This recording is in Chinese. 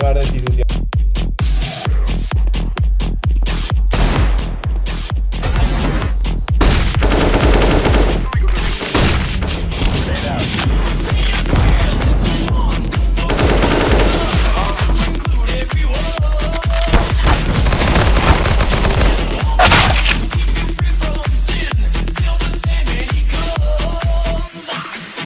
voy a dar de ti un día.